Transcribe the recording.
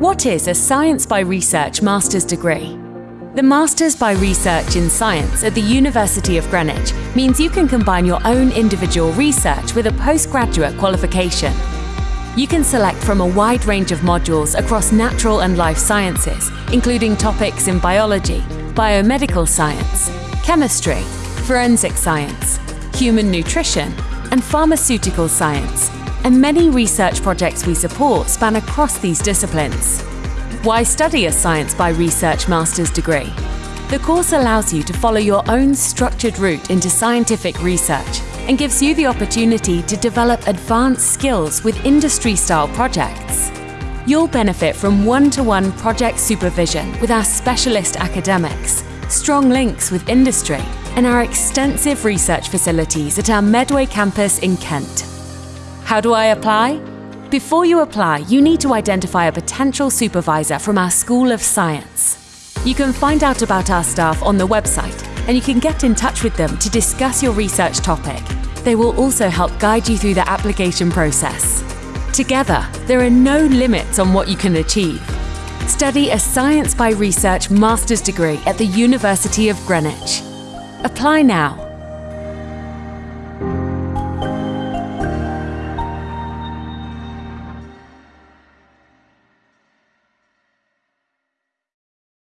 What is a Science by Research Master's degree? The Masters by Research in Science at the University of Greenwich means you can combine your own individual research with a postgraduate qualification. You can select from a wide range of modules across natural and life sciences, including topics in biology, biomedical science, chemistry, forensic science, human nutrition, and pharmaceutical science, and many research projects we support span across these disciplines. Why study a Science by Research master's degree? The course allows you to follow your own structured route into scientific research and gives you the opportunity to develop advanced skills with industry-style projects. You'll benefit from one-to-one project supervision with our specialist academics, strong links with industry, and our extensive research facilities at our Medway campus in Kent. How do I apply? Before you apply, you need to identify a potential supervisor from our School of Science. You can find out about our staff on the website and you can get in touch with them to discuss your research topic. They will also help guide you through the application process. Together, there are no limits on what you can achieve. Study a Science by Research master's degree at the University of Greenwich. Apply now